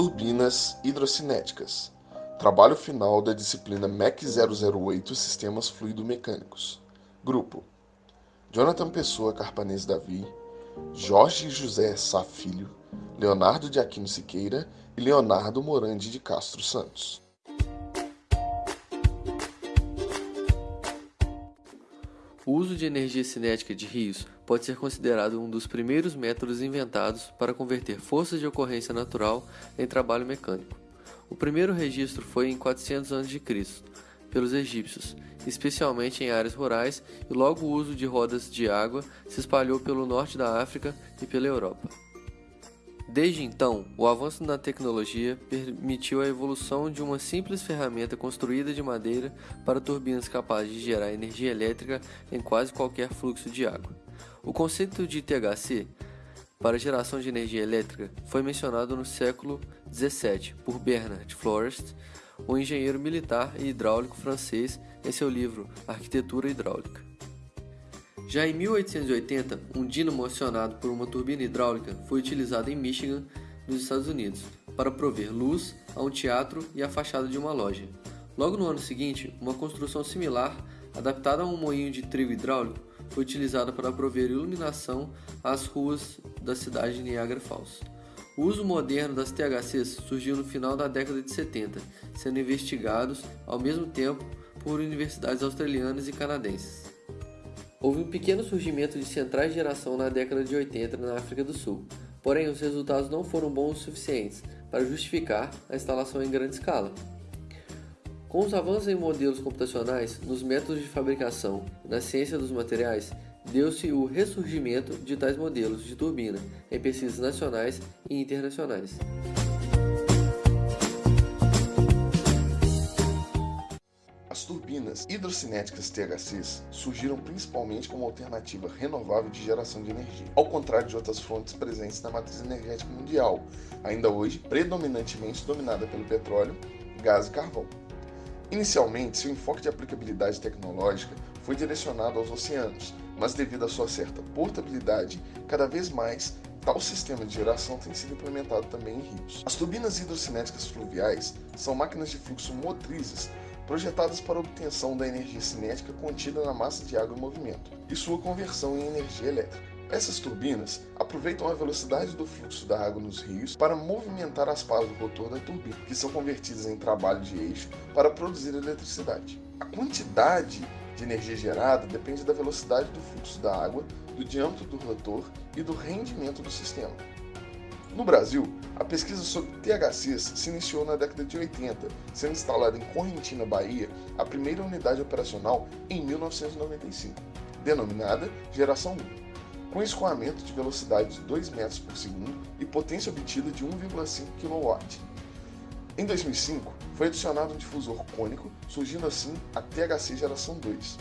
Turbinas hidrocinéticas. Trabalho final da disciplina MEC 008 Sistemas Fluido-Mecânicos. Grupo: Jonathan Pessoa Carpanês Davi, Jorge José Sá Filho, Leonardo de Aquino Siqueira e Leonardo Morandi de Castro Santos. O uso de energia cinética de rios pode ser considerado um dos primeiros métodos inventados para converter forças de ocorrência natural em trabalho mecânico. O primeiro registro foi em 400 a.C., pelos egípcios, especialmente em áreas rurais, e logo o uso de rodas de água se espalhou pelo norte da África e pela Europa. Desde então, o avanço na tecnologia permitiu a evolução de uma simples ferramenta construída de madeira para turbinas capazes de gerar energia elétrica em quase qualquer fluxo de água. O conceito de THC para geração de energia elétrica foi mencionado no século XVII por Bernard Forest, um engenheiro militar e hidráulico francês, em seu livro Arquitetura Hidráulica. Já em 1880, um dínamo acionado por uma turbina hidráulica foi utilizado em Michigan, nos Estados Unidos, para prover luz a um teatro e a fachada de uma loja. Logo no ano seguinte, uma construção similar, adaptada a um moinho de trigo hidráulico, foi utilizada para prover iluminação às ruas da cidade de Niagara Falls. O uso moderno das THCs surgiu no final da década de 70, sendo investigados ao mesmo tempo por universidades australianas e canadenses. Houve um pequeno surgimento de centrais de geração na década de 80 na África do Sul, porém os resultados não foram bons o suficientes para justificar a instalação em grande escala. Com os avanços em modelos computacionais, nos métodos de fabricação na ciência dos materiais, deu-se o ressurgimento de tais modelos de turbina em pesquisas nacionais e internacionais. As turbinas hidrocinéticas THCs surgiram principalmente como alternativa renovável de geração de energia, ao contrário de outras fontes presentes na matriz energética mundial, ainda hoje predominantemente dominada pelo petróleo, gás e carvão. Inicialmente, seu enfoque de aplicabilidade tecnológica foi direcionado aos oceanos, mas devido à sua certa portabilidade, cada vez mais tal sistema de geração tem sido implementado também em rios. As turbinas hidrocinéticas fluviais são máquinas de fluxo motrizes projetadas para a obtenção da energia cinética contida na massa de água em movimento e sua conversão em energia elétrica. Essas turbinas aproveitam a velocidade do fluxo da água nos rios para movimentar as pás do rotor da turbina, que são convertidas em trabalho de eixo para produzir eletricidade. A quantidade de energia gerada depende da velocidade do fluxo da água, do diâmetro do rotor e do rendimento do sistema. No Brasil, a pesquisa sobre THCs se iniciou na década de 80, sendo instalada em Correntina, Bahia, a primeira unidade operacional em 1995, denominada Geração 1, com escoamento de velocidade de 2 metros por segundo e potência obtida de 1,5 kW. Em 2005, foi adicionado um difusor cônico, surgindo assim a THC Geração 2.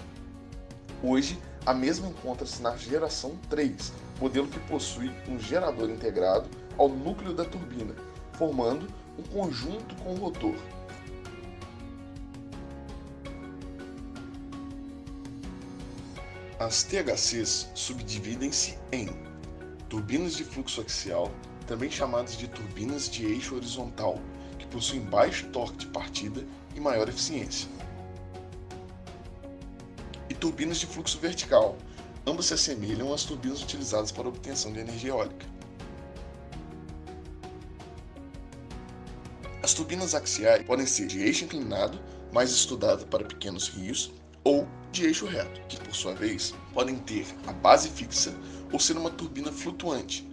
Hoje, a mesma encontra-se na Geração 3, modelo que possui um gerador integrado ao núcleo da turbina, formando um conjunto com o rotor. As THCs subdividem-se em turbinas de fluxo axial, também chamadas de turbinas de eixo horizontal, que possuem baixo torque de partida e maior eficiência, e turbinas de fluxo vertical, ambas se assemelham às turbinas utilizadas para obtenção de energia eólica. As turbinas axiais podem ser de eixo inclinado, mais estudado para pequenos rios, ou de eixo reto, que por sua vez podem ter a base fixa ou ser uma turbina flutuante.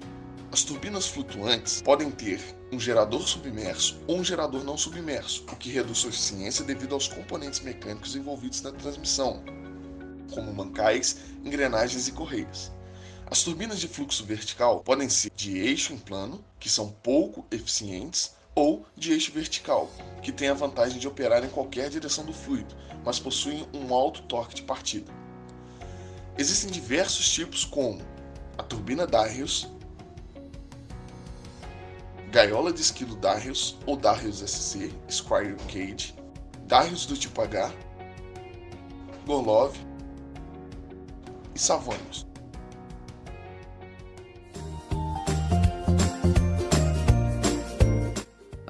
As turbinas flutuantes podem ter um gerador submerso ou um gerador não submerso, o que reduz sua eficiência devido aos componentes mecânicos envolvidos na transmissão, como mancais, engrenagens e correias. As turbinas de fluxo vertical podem ser de eixo em plano, que são pouco eficientes, ou de eixo vertical, que tem a vantagem de operar em qualquer direção do fluido, mas possuem um alto torque de partida. Existem diversos tipos como a turbina Darius, gaiola de esquilo Darius ou Darius SC, Squire Cage, Darius do tipo H, Gorlov e Savonius.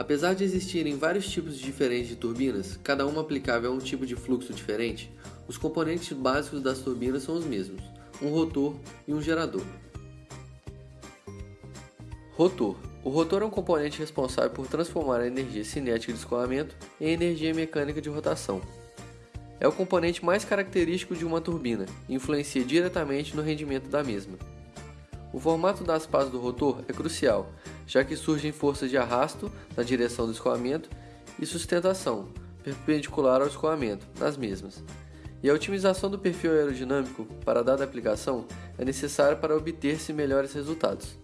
Apesar de existirem vários tipos diferentes de turbinas, cada uma aplicável a um tipo de fluxo diferente, os componentes básicos das turbinas são os mesmos: um rotor e um gerador. Rotor. O rotor é um componente responsável por transformar a energia cinética de escoamento em energia mecânica de rotação. É o componente mais característico de uma turbina e influencia diretamente no rendimento da mesma. O formato das pás do rotor é crucial, já que surgem forças de arrasto na direção do escoamento e sustentação, perpendicular ao escoamento, nas mesmas. E a otimização do perfil aerodinâmico para dada aplicação é necessária para obter-se melhores resultados.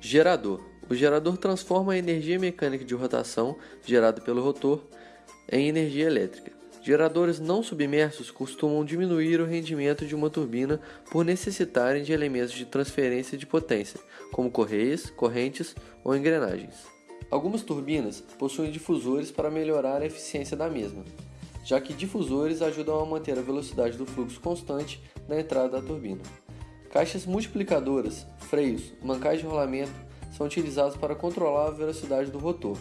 Gerador. O gerador transforma a energia mecânica de rotação gerada pelo rotor em energia elétrica. Geradores não submersos costumam diminuir o rendimento de uma turbina por necessitarem de elementos de transferência de potência, como correias, correntes ou engrenagens. Algumas turbinas possuem difusores para melhorar a eficiência da mesma, já que difusores ajudam a manter a velocidade do fluxo constante na entrada da turbina. Caixas multiplicadoras, freios, mancais de rolamento são utilizados para controlar a velocidade do rotor.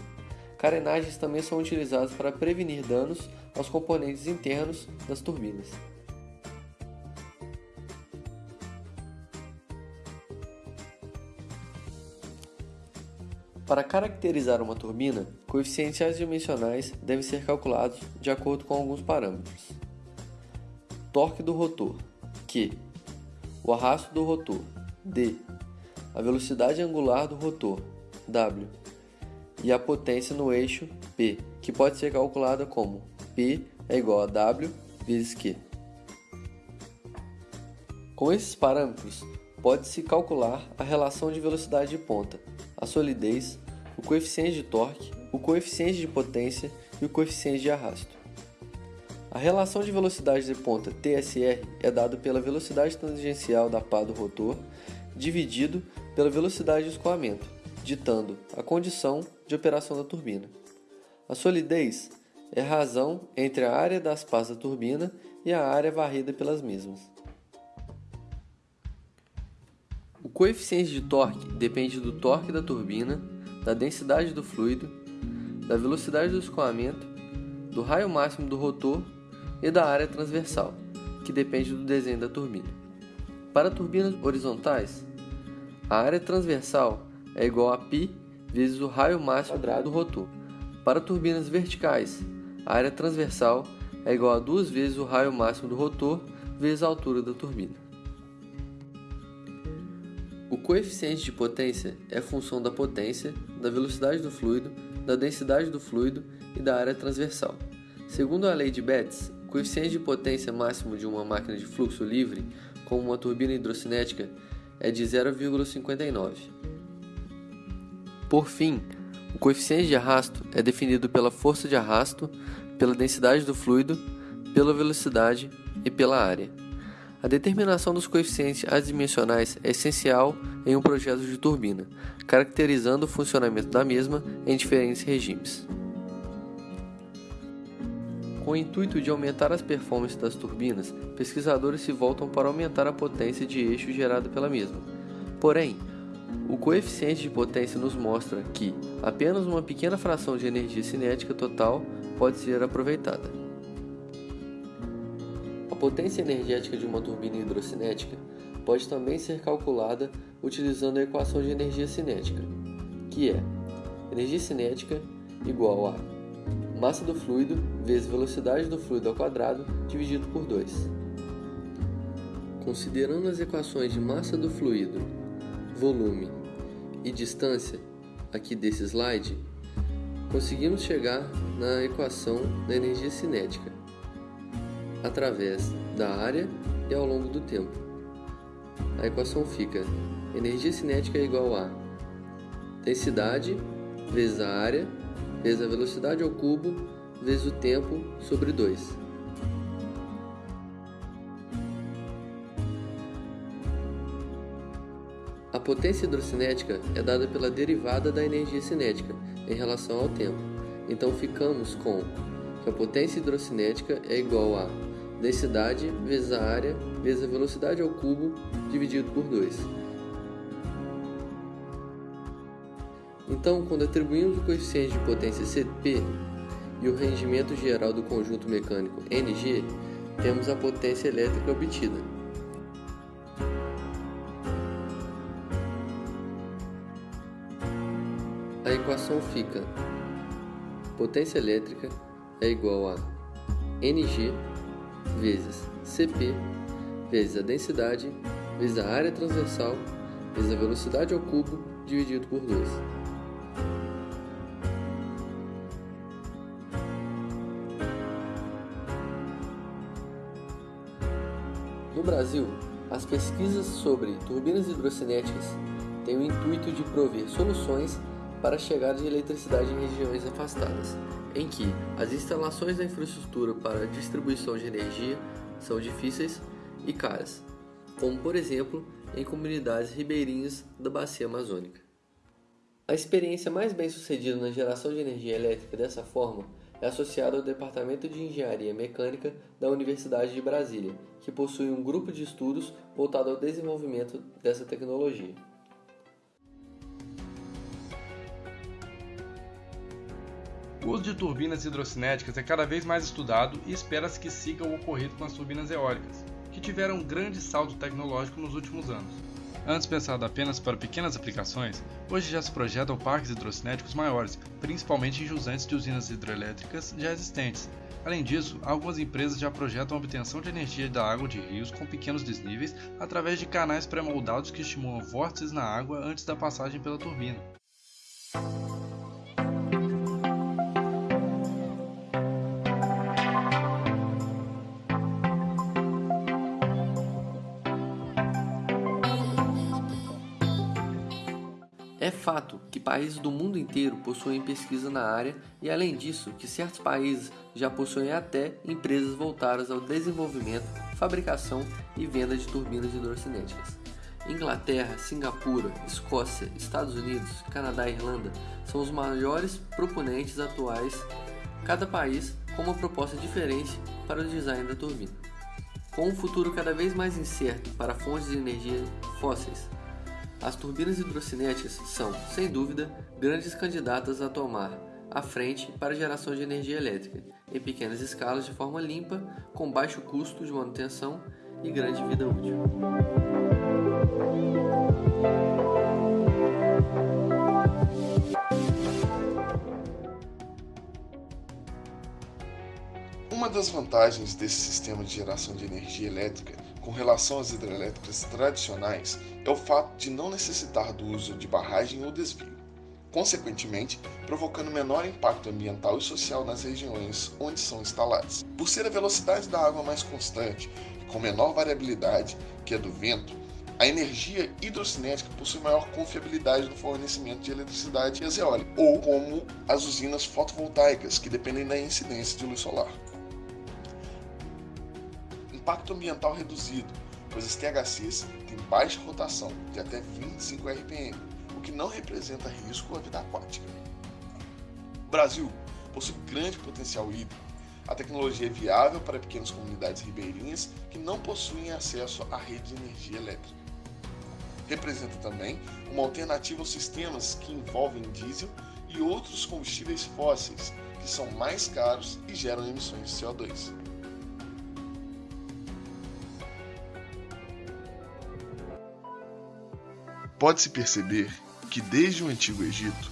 Carenagens também são utilizadas para prevenir danos aos componentes internos das turbinas. Para caracterizar uma turbina, coeficientes dimensionais devem ser calculados de acordo com alguns parâmetros. Torque do rotor, Q. O arrasto do rotor, D. A velocidade angular do rotor, W e a potência no eixo P, que pode ser calculada como P é igual a W vezes Q. Com esses parâmetros, pode-se calcular a relação de velocidade de ponta, a solidez, o coeficiente de torque, o coeficiente de potência e o coeficiente de arrasto. A relação de velocidade de ponta TSR é dada pela velocidade tangencial da pá do rotor dividido pela velocidade de escoamento, ditando a condição de operação da turbina. A solidez é a razão entre a área das pás da turbina e a área varrida pelas mesmas. O coeficiente de torque depende do torque da turbina, da densidade do fluido, da velocidade do escoamento, do raio máximo do rotor e da área transversal, que depende do desenho da turbina. Para turbinas horizontais, a área transversal é igual a π vezes o raio máximo quadrado do rotor. Para turbinas verticais, a área transversal é igual a duas vezes o raio máximo do rotor vezes a altura da turbina. O coeficiente de potência é função da potência, da velocidade do fluido, da densidade do fluido e da área transversal. Segundo a lei de Betz, o coeficiente de potência máximo de uma máquina de fluxo livre, como uma turbina hidrocinética, é de 0,59. Por fim, o coeficiente de arrasto é definido pela força de arrasto, pela densidade do fluido, pela velocidade e pela área. A determinação dos coeficientes adimensionais é essencial em um projeto de turbina, caracterizando o funcionamento da mesma em diferentes regimes. Com o intuito de aumentar as performances das turbinas, pesquisadores se voltam para aumentar a potência de eixo gerada pela mesma. Porém, o coeficiente de potência nos mostra que apenas uma pequena fração de energia cinética total pode ser aproveitada. A potência energética de uma turbina hidrocinética pode também ser calculada utilizando a equação de energia cinética, que é energia cinética igual a massa do fluido vezes velocidade do fluido ao quadrado dividido por 2. Considerando as equações de massa do fluido, volume e distância aqui desse slide, conseguimos chegar na equação da energia cinética através da área e ao longo do tempo. A equação fica energia cinética é igual a densidade vezes a área vezes a velocidade ao cubo vezes o tempo sobre 2. Potência hidrocinética é dada pela derivada da energia cinética em relação ao tempo. Então ficamos com que a potência hidrocinética é igual a densidade vezes a área vezes a velocidade ao cubo dividido por 2. Então, quando atribuímos o coeficiente de potência Cp e o rendimento geral do conjunto mecânico Ng, temos a potência elétrica obtida. Equação fica potência elétrica é igual a Ng vezes Cp vezes a densidade vezes a área transversal vezes a velocidade ao cubo dividido por 2. No Brasil, as pesquisas sobre turbinas hidrocinéticas têm o intuito de prover soluções para a chegada de eletricidade em regiões afastadas, em que as instalações da infraestrutura para distribuição de energia são difíceis e caras, como por exemplo em comunidades ribeirinhas da bacia amazônica. A experiência mais bem sucedida na geração de energia elétrica dessa forma é associada ao Departamento de Engenharia Mecânica da Universidade de Brasília, que possui um grupo de estudos voltado ao desenvolvimento dessa tecnologia. O uso de turbinas hidrocinéticas é cada vez mais estudado e espera-se que siga o ocorrido com as turbinas eólicas, que tiveram um grande salto tecnológico nos últimos anos. Antes pensado apenas para pequenas aplicações, hoje já se projetam parques hidrocinéticos maiores, principalmente em jusante de usinas hidrelétricas já existentes. Além disso, algumas empresas já projetam a obtenção de energia da água de rios com pequenos desníveis através de canais pré-moldados que estimulam vórtices na água antes da passagem pela turbina. Países do mundo inteiro possuem pesquisa na área e, além disso, que certos países já possuem até empresas voltadas ao desenvolvimento, fabricação e venda de turbinas hidrocinéticas. Inglaterra, Singapura, Escócia, Estados Unidos, Canadá e Irlanda são os maiores proponentes atuais, cada país com uma proposta diferente para o design da turbina. Com um futuro cada vez mais incerto para fontes de energia fósseis, as turbinas hidrocinéticas são, sem dúvida, grandes candidatas a tomar a frente para a geração de energia elétrica, em pequenas escalas de forma limpa, com baixo custo de manutenção e grande vida útil. Uma das vantagens desse sistema de geração de energia elétrica com relação às hidrelétricas tradicionais é o fato de não necessitar do uso de barragem ou desvio, consequentemente provocando menor impacto ambiental e social nas regiões onde são instaladas. Por ser a velocidade da água mais constante e com menor variabilidade que a do vento, a energia hidrocinética possui maior confiabilidade no fornecimento de eletricidade eólica, ou como as usinas fotovoltaicas, que dependem da incidência de luz solar impacto ambiental reduzido, pois as THCs têm baixa rotação, de até 25 RPM, o que não representa risco à vida aquática. O Brasil possui grande potencial hídrico. A tecnologia é viável para pequenas comunidades ribeirinhas que não possuem acesso à rede de energia elétrica. Representa também uma alternativa aos sistemas que envolvem diesel e outros combustíveis fósseis, que são mais caros e geram emissões de CO2. Pode-se perceber que desde o Antigo Egito,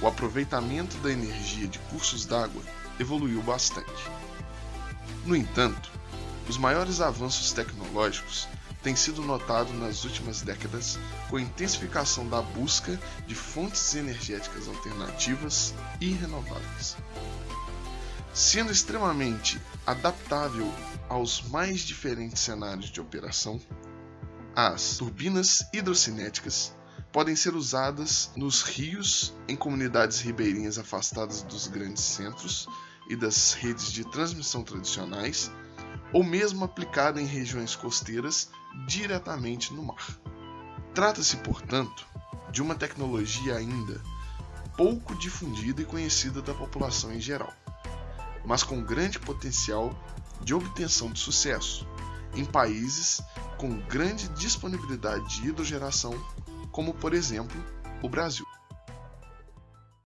o aproveitamento da energia de cursos d'água evoluiu bastante. No entanto, os maiores avanços tecnológicos têm sido notados nas últimas décadas com a intensificação da busca de fontes energéticas alternativas e renováveis. Sendo extremamente adaptável aos mais diferentes cenários de operação, as turbinas hidrocinéticas podem ser usadas nos rios, em comunidades ribeirinhas afastadas dos grandes centros e das redes de transmissão tradicionais, ou mesmo aplicada em regiões costeiras diretamente no mar. Trata-se, portanto, de uma tecnologia ainda pouco difundida e conhecida da população em geral, mas com grande potencial de obtenção de sucesso em países com grande disponibilidade de hidrogeração, como por exemplo o Brasil.